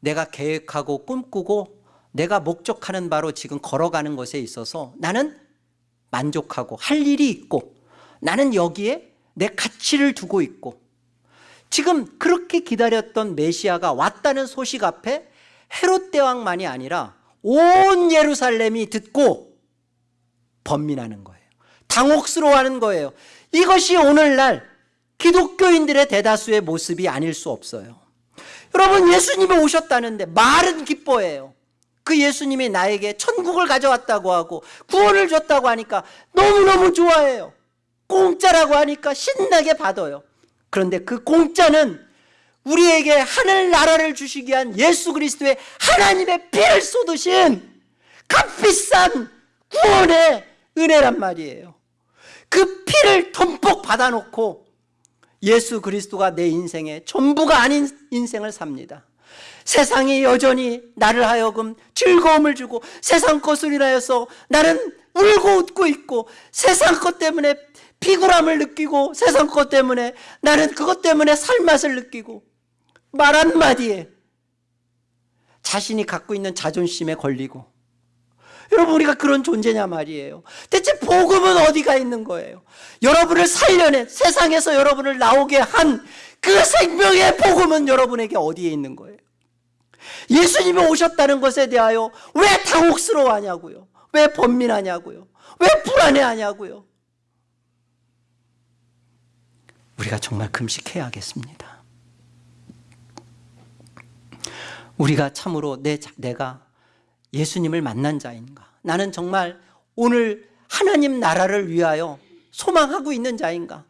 [SPEAKER 1] 내가 계획하고 꿈꾸고 내가 목적하는 바로 지금 걸어가는 것에 있어서 나는 만족하고 할 일이 있고 나는 여기에 내 가치를 두고 있고 지금 그렇게 기다렸던 메시아가 왔다는 소식 앞에 헤롯 대왕만이 아니라 온 예루살렘이 듣고 번민하는 거예요. 당혹스러워하는 거예요. 이것이 오늘날 기독교인들의 대다수의 모습이 아닐 수 없어요. 여러분 예수님이 오셨다는데 말은 기뻐해요. 그 예수님이 나에게 천국을 가져왔다고 하고 구원을 줬다고 하니까 너무너무 좋아해요. 공짜라고 하니까 신나게 받아요. 그런데 그 공짜는 우리에게 하늘나라를 주시기 위한 예수 그리스도의 하나님의 피를 쏟으신 값비싼 구원의 은혜란 말이에요. 그 피를 덤뻑 받아놓고 예수 그리스도가 내 인생의 전부가 아닌 인생을 삽니다. 세상이 여전히 나를 하여금 즐거움을 주고 세상 것을 인하여서 나는 울고 웃고 있고 세상 것 때문에 피곤함을 느끼고 세상 것 때문에 나는 그것 때문에 살맛을 느끼고 말 한마디에 자신이 갖고 있는 자존심에 걸리고. 여러분 우리가 그런 존재냐 말이에요. 대체 복음은 어디가 있는 거예요? 여러분을 살려낸 세상에서 여러분을 나오게 한 그 생명의 복음은 여러분에게 어디에 있는 거예요 예수님이 오셨다는 것에 대하여 왜 당혹스러워하냐고요 왜 번민하냐고요 왜 불안해하냐고요 우리가 정말 금식해야겠습니다. 우리가 참으로 내, 내가 예수님을 만난 자인가? 나는 정말 오늘 하나님 나라를 위하여 소망하고 있는 자인가?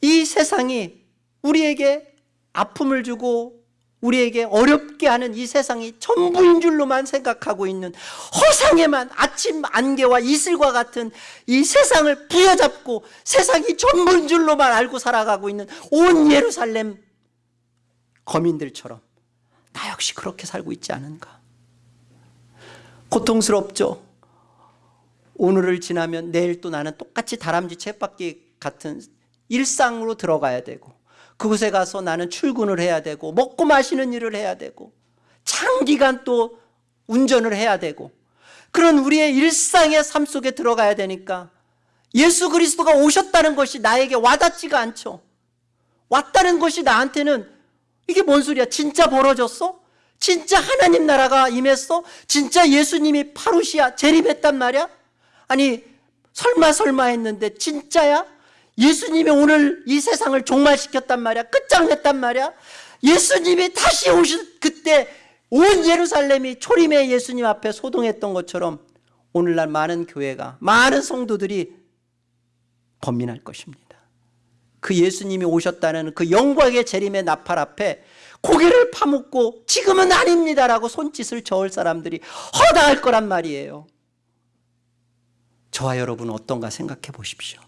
[SPEAKER 1] 이 세상이 우리에게 아픔을 주고 우리에게 어렵게 하는 이 세상이 전부인 줄로만 생각하고 있는 허상에만 아침 안개와 이슬과 같은 이 세상을 부여잡고 세상이 전부인 줄로만 알고 살아가고 있는 온 예루살렘 거민들처럼 나 역시 그렇게 살고 있지 않은가? 고통스럽죠? 오늘을 지나면 내일 또 나는 똑같이 다람쥐 쳇바퀴 같은 일상으로 들어가야 되고 그곳에 가서 나는 출근을 해야 되고 먹고 마시는 일을 해야 되고 장기간 또 운전을 해야 되고 그런 우리의 일상의 삶 속에 들어가야 되니까 예수 그리스도가 오셨다는 것이 나에게 와닿지가 않죠 왔다는 것이 나한테는 이게 뭔 소리야 진짜 벌어졌어? 진짜 하나님 나라가 임했어? 진짜 예수님이 파루시아 재림했단 말이야? 아니 설마 설마 했는데 진짜야? 예수님이 오늘 이 세상을 종말시켰단 말이야. 끝장냈단 말이야. 예수님이 다시 오신 그때 온 예루살렘이 초림의 예수님 앞에 소동했던 것처럼 오늘날 많은 교회가 많은 성도들이 범민할 것입니다. 그 예수님이 오셨다는 그 영광의 재림의 나팔 앞에 고개를 파묻고 지금은 아닙니다라고 손짓을 저을 사람들이 허다할 거란 말이에요. 저와 여러분은 어떤가 생각해 보십시오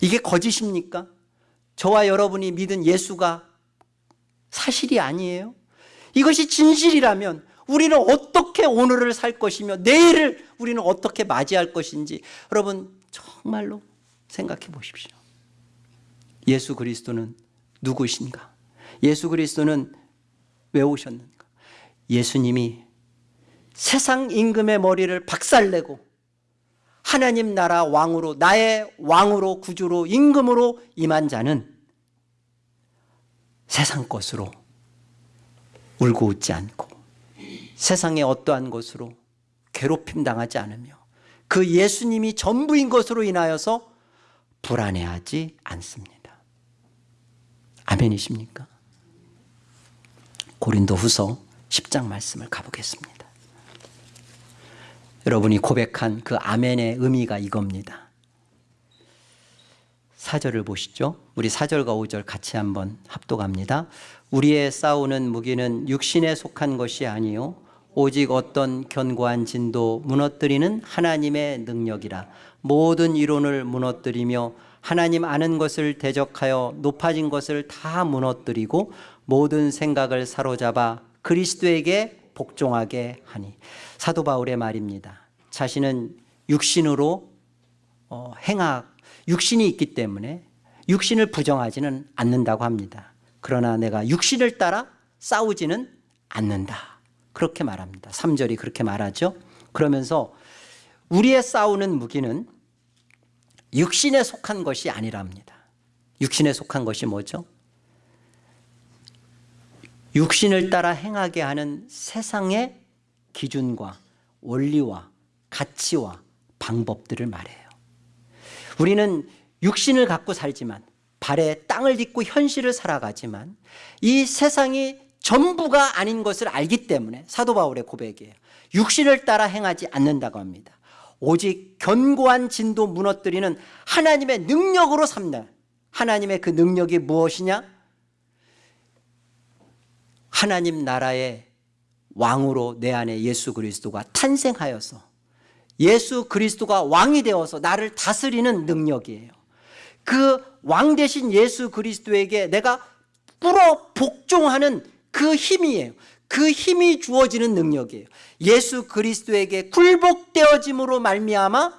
[SPEAKER 1] 이게 거짓입니까? 저와 여러분이 믿은 예수가 사실이 아니에요 이것이 진실이라면 우리는 어떻게 오늘을 살 것이며 내일을 우리는 어떻게 맞이할 것인지 여러분 정말로 생각해 보십시오 예수 그리스도는 누구신가? 예수 그리스도는 왜 오셨는가? 예수님이 세상 임금의 머리를 박살내고 하나님 나라 왕으로 나의 왕으로 구주로 임금으로 임한 자는 세상 것으로 울고 웃지 않고 세상의 어떠한 것으로 괴롭힘 당하지 않으며 그 예수님이 전부인 것으로 인하여서 불안해하지 않습니다 아멘이십니까? 고린도 후서 10장 말씀을 가보겠습니다 여러분이 고백한 그 아멘의 의미가 이겁니다. 4절을 보시죠. 우리 4절과 5절 같이 한번 합독합니다. 우리의 싸우는 무기는 육신에 속한 것이 아니요 오직 어떤 견고한 진도 무너뜨리는 하나님의 능력이라 모든 이론을 무너뜨리며 하나님 아는 것을 대적하여 높아진 것을 다 무너뜨리고 모든 생각을 사로잡아 그리스도에게 복종하게 하니. 사도 바울의 말입니다. 자신은 육신으로 어, 행악 육신이 있기 때문에 육신을 부정하지는 않는다고 합니다. 그러나 내가 육신을 따라 싸우지는 않는다. 그렇게 말합니다. 3절이 그렇게 말하죠. 그러면서 우리의 싸우는 무기는 육신에 속한 것이 아니랍니다. 육신에 속한 것이 뭐죠? 육신을 따라 행하게 하는 세상의 기준과 원리와 가치와 방법들을 말해요. 우리는 육신을 갖고 살지만 발에 땅을 딛고 현실을 살아가지만 이 세상이 전부가 아닌 것을 알기 때문에 사도 바울의 고백이에요. 육신을 따라 행하지 않는다고 합니다. 오직 견고한 진도 무너뜨리는 하나님의 능력으로 삼다 하나님의 그 능력이 무엇이냐 하나님 나라의 왕으로 내 안에 예수 그리스도가 탄생하여서 예수 그리스도가 왕이 되어서 나를 다스리는 능력이에요. 그 왕 대신 예수 그리스도에게 내가 불어 복종하는 그 힘이에요. 그 힘이 주어지는 능력이에요. 예수 그리스도에게 굴복되어짐으로 말미암아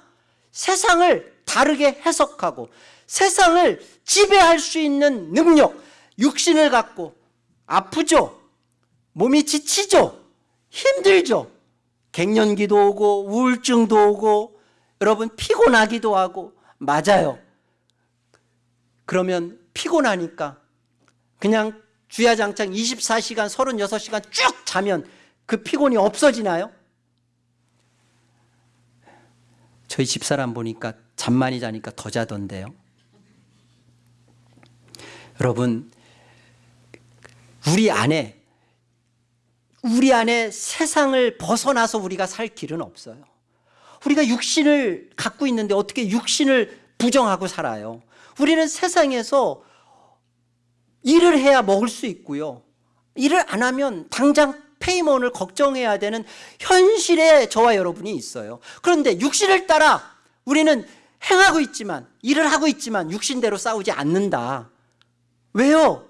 [SPEAKER 1] 세상을 다르게 해석하고 세상을 지배할 수 있는 능력 육신을 갖고 아프죠 몸이 지치죠? 힘들죠? 갱년기도 오고 우울증도 오고 여러분 피곤하기도 하고. 맞아요. 그러면 피곤하니까 그냥 주야장창 24시간 36시간 쭉 자면 그 피곤이 없어지나요? 저희 집사람 보니까 잠 많이 자니까 더 자던데요. 여러분 우리 안에 우리 안에 세상을 벗어나서 우리가 살 길은 없어요 우리가 육신을 갖고 있는데 어떻게 육신을 부정하고 살아요 우리는 세상에서 일을 해야 먹을 수 있고요 일을 안 하면 당장 페이먼을 걱정해야 되는 현실에 저와 여러분이 있어요. 그런데 육신을 따라 우리는 행하고 있지만 일을 하고 있지만 육신대로 싸우지 않는다. 왜요?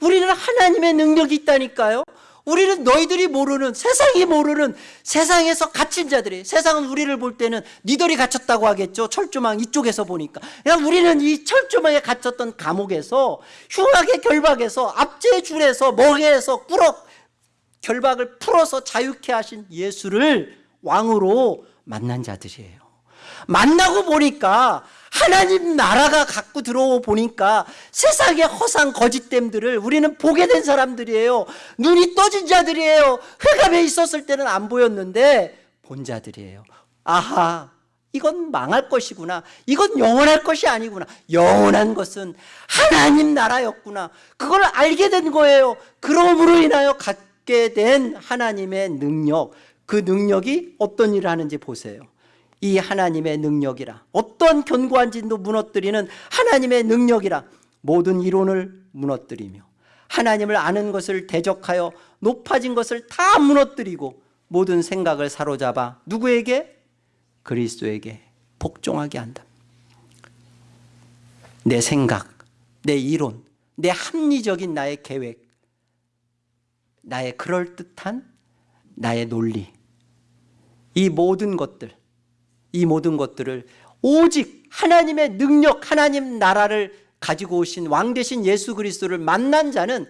[SPEAKER 1] 우리는 하나님의 능력이 있다니까요. 우리는 너희들이 모르는 세상이 모르는 세상에서 갇힌 자들이 세상은 우리를 볼 때는 니들이 갇혔다고 하겠죠. 철조망 이쪽에서 보니까. 야 우리는 이 철조망에 갇혔던 감옥에서 흉하게 결박해서 압제 줄에서 멍에서 꾸럭 결박을 풀어서 자유케 하신 예수를 왕으로 만난 자들이에요. 만나고 보니까 하나님 나라가 갖고 들어오 보니까 세상의 허상 거짓됨들을 우리는 보게 된 사람들이에요. 눈이 떠진 자들이에요. 흑암에 있었을 때는 안 보였는데 본 자들이에요. 아하 이건 망할 것이구나. 이건 영원할 것이 아니구나. 영원한 것은 하나님 나라였구나. 그걸 알게 된 거예요. 그러므로 인하여 갖게 된 하나님의 능력. 그 능력이 어떤 일을 하는지 보세요 이 하나님의 능력이라. 어떤 견고한 진도 무너뜨리는 하나님의 능력이라. 모든 이론을 무너뜨리며 하나님을 아는 것을 대적하여 높아진 것을 다 무너뜨리고 모든 생각을 사로잡아 누구에게? 그리스도에게 복종하게 한다. 내 생각, 내 이론, 내 합리적인 나의 계획 나의 그럴듯한 나의 논리. 이 모든 것들 이 모든 것들을 오직 하나님의 능력 하나님 나라를 가지고 오신 왕 대신 예수 그리스도를 만난 자는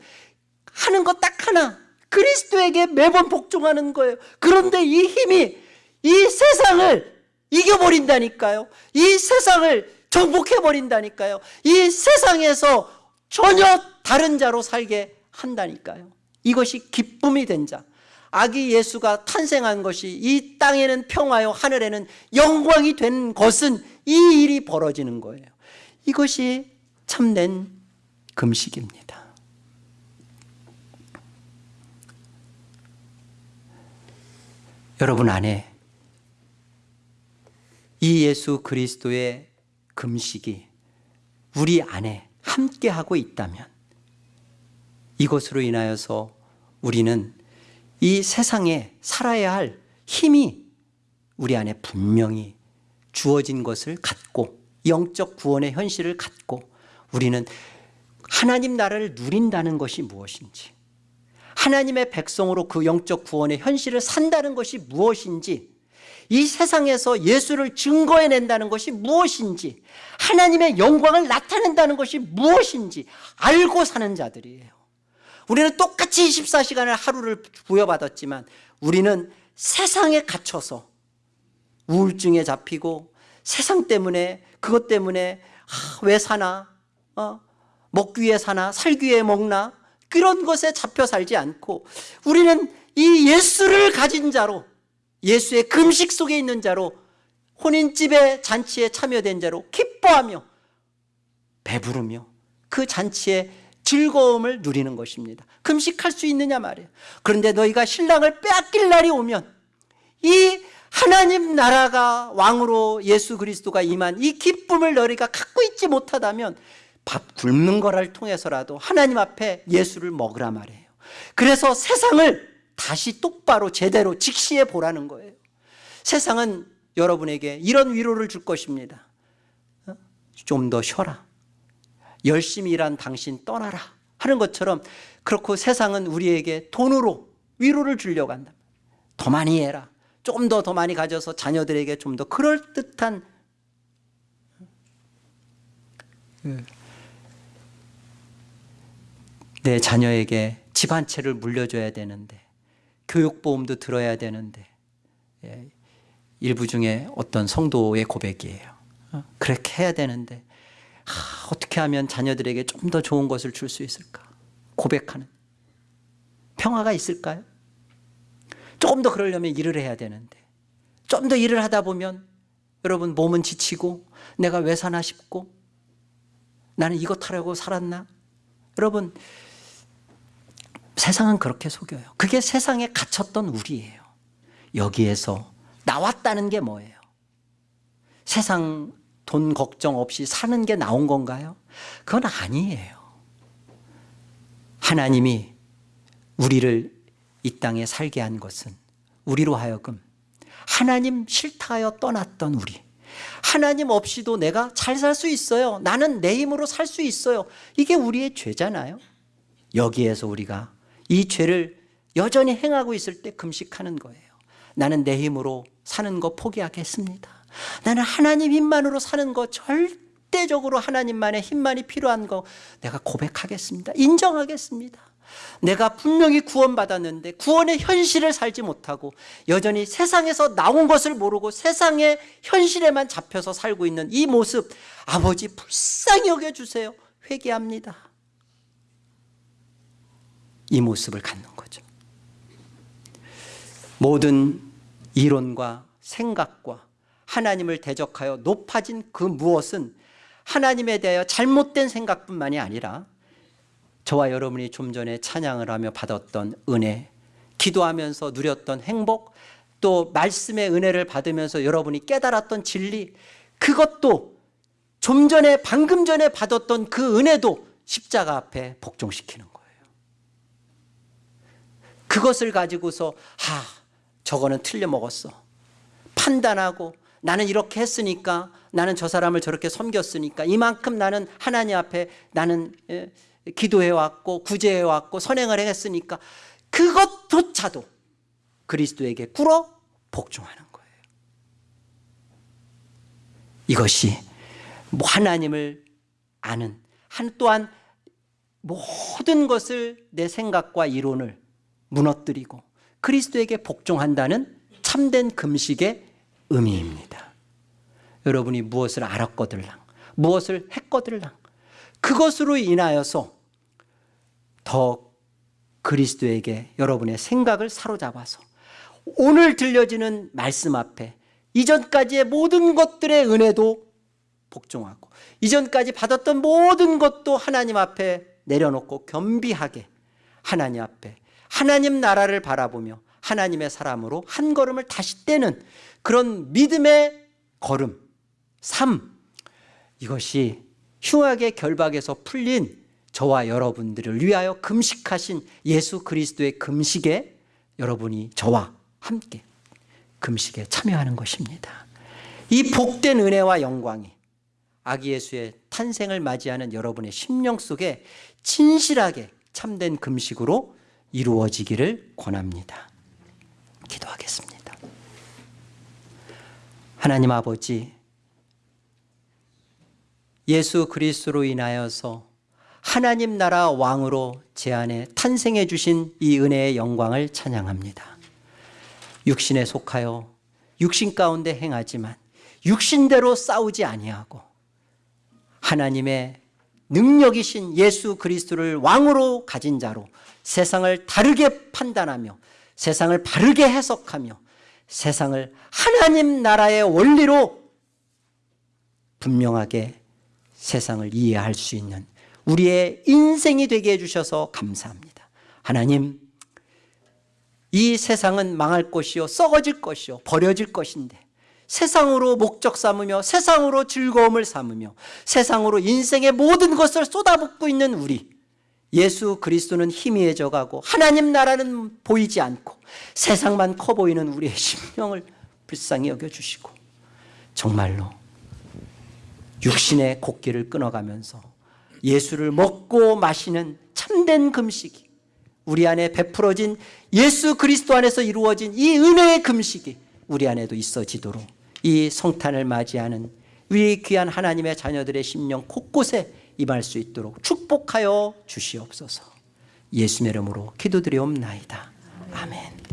[SPEAKER 1] 하는 것 딱 하나 그리스도에게 매번 복종하는 거예요. 그런데 이 힘이 이 세상을 이겨버린다니까요. 이 세상을 정복해버린다니까요. 이 세상에서 전혀 다른 자로 살게 한다니까요. 이것이 기쁨이 된자 아기 예수가 탄생한 것이 이 땅에는 평화요 하늘에는 영광이 된 것은 이 일이 벌어지는 거예요. 이것이 참된 금식입니다. 여러분 안에 이 예수 그리스도의 금식이 우리 안에 함께하고 있다면 이것으로 인하여서 우리는 이 세상에 살아야 할 힘이 우리 안에 분명히 주어진 것을 갖고 영적 구원의 현실을 갖고 우리는 하나님 나라를 누린다는 것이 무엇인지 하나님의 백성으로 그 영적 구원의 현실을 산다는 것이 무엇인지 이 세상에서 예수를 증거해낸다는 것이 무엇인지 하나님의 영광을 나타낸다는 것이 무엇인지 알고 사는 자들이에요 우리는 똑같이 24시간을 하루를 부여받았지만 우리는 세상에 갇혀서 우울증에 잡히고 세상 때문에 그것 때문에 아, 왜 사나? 어? 먹기 위해 사나? 살기 위해 먹나? 그런 것에 잡혀 살지 않고 우리는 이 예수를 가진 자로 예수의 금식 속에 있는 자로 혼인집의 잔치에 참여된 자로 기뻐하며 배부르며 그 잔치에 즐거움을 누리는 것입니다. 금식할 수 있느냐 말이에요. 그런데 너희가 신랑을 빼앗길 날이 오면 이 하나님 나라가 왕으로 예수 그리스도가 임한 이 기쁨을 너희가 갖고 있지 못하다면 밥 굶는 거를 통해서라도 하나님 앞에 예수를 먹으라 말이에요. 그래서 세상을 다시 똑바로 제대로 직시해 보라는 거예요. 세상은 여러분에게 이런 위로를 줄 것입니다. 어? 좀더 쉬어라 열심히 일한 당신 떠나라 하는 것처럼 그렇고 세상은 우리에게 돈으로 위로를 주려고 한다. 더 많이 해라. 조금 더더 많이 가져서 자녀들에게 좀 더 그럴듯한 내 자녀에게 집 한 채를 물려줘야 되는데 교육보험도 들어야 되는데 예, 일부 중에 어떤 성도의 고백이에요. 어, 그렇게 해야 되는데 하, 어떻게 하면 자녀들에게 좀 더 좋은 것을 줄 수 있을까? 고백하는. 평화가 있을까요? 조금 더 그러려면 일을 해야 되는데. 좀 더 일을 하다 보면 여러분 몸은 지치고 내가 왜 사나 싶고 나는 이것 하려고 살았나? 여러분 세상은 그렇게 속여요. 그게 세상에 갇혔던 우리예요. 여기에서 나왔다는 게 뭐예요? 세상 돈 걱정 없이 사는 게 나온 건가요? 그건 아니에요. 하나님이 우리를 이 땅에 살게 한 것은 우리로 하여금 하나님 싫다 하여 떠났던 우리. 하나님 없이도 내가 잘 살 수 있어요. 나는 내 힘으로 살 수 있어요. 이게 우리의 죄잖아요. 여기에서 우리가 이 죄를 여전히 행하고 있을 때 금식하는 거예요. 나는 내 힘으로 사는 거 포기하겠습니다 나는 하나님 힘만으로 사는 거 절대적으로 하나님만의 힘만이 필요한 거 내가 고백하겠습니다. 인정하겠습니다. 내가 분명히 구원받았는데 구원의 현실을 살지 못하고 여전히 세상에서 나온 것을 모르고 세상의 현실에만 잡혀서 살고 있는 이 모습 아버지 불쌍히 여겨주세요. 회개합니다. 이 모습을 갖는 거죠. 모든 이론과 생각과 하나님을 대적하여 높아진 그 무엇은 하나님에 대하여 잘못된 생각뿐만이 아니라 저와 여러분이 좀 전에 찬양을 하며 받았던 은혜 기도하면서 누렸던 행복 또 말씀의 은혜를 받으면서 여러분이 깨달았던 진리 그것도 좀 전에 방금 전에 받았던 그 은혜도 십자가 앞에 복종시키는 거예요. 그것을 가지고서 아 저거는 틀려 먹었어. 판단하고 나는 이렇게 했으니까 나는 저 사람을 저렇게 섬겼으니까 이만큼 나는 하나님 앞에 나는 예, 기도해왔고 구제해왔고 선행을 했으니까 그것조차도 그리스도에게 꿇어 복종하는 거예요. 이것이 뭐 하나님을 아는 한 또한 모든 것을 내 생각과 이론을 무너뜨리고 그리스도에게 복종한다는 참된 금식의 의미입니다. 여러분이 무엇을 알았거들랑 무엇을 했거들랑 그것으로 인하여서 더 그리스도에게 여러분의 생각을 사로잡아서 오늘 들려지는 말씀 앞에 이전까지의 모든 것들의 은혜도 복종하고 이전까지 받았던 모든 것도 하나님 앞에 내려놓고 겸비하게 하나님 앞에 하나님 나라를 바라보며 하나님의 사람으로 한 걸음을 다시 떼는 그런 믿음의 걸음, 삶 이것이 흉악의 결박에서 풀린 저와 여러분들을 위하여 금식하신 예수 그리스도의 금식에 여러분이 저와 함께 금식에 참여하는 것입니다. 이 복된 은혜와 영광이 아기 예수의 탄생을 맞이하는 여러분의 심령 속에 진실하게 참된 금식으로 이루어지기를 권합니다 하나님 아버지 예수 그리스도로 인하여서 하나님 나라 왕으로 제 안에 탄생해 주신 이 은혜의 영광을 찬양합니다. 육신에 속하여 육신 가운데 행하지만 육신대로 싸우지 아니하고 하나님의 능력이신 예수 그리스도를 왕으로 가진 자로 세상을 다르게 판단하며 세상을 바르게 해석하며 세상을 하나님 나라의 원리로 분명하게 세상을 이해할 수 있는 우리의 인생이 되게 해주셔서 감사합니다. 하나님 이 세상은 망할 것이요 썩어질 것이요 버려질 것인데 세상으로 목적 삼으며 세상으로 즐거움을 삼으며 세상으로 인생의 모든 것을 쏟아붓고 있는 우리 예수 그리스도는 희미해져 가고 하나님 나라는 보이지 않고 세상만 커 보이는 우리의 심령을 불쌍히 여겨주시고 정말로 육신의 곡기를 끊어가면서 예수를 먹고 마시는 참된 금식이 우리 안에 베풀어진 예수 그리스도 안에서 이루어진 이 은혜의 금식이 우리 안에도 있어지도록 이 성탄을 맞이하는 우리 귀한 하나님의 자녀들의 심령 곳곳에 임할 수 있도록 축복하여 주시옵소서. 예수의 이름으로 기도드리옵나이다. 아멘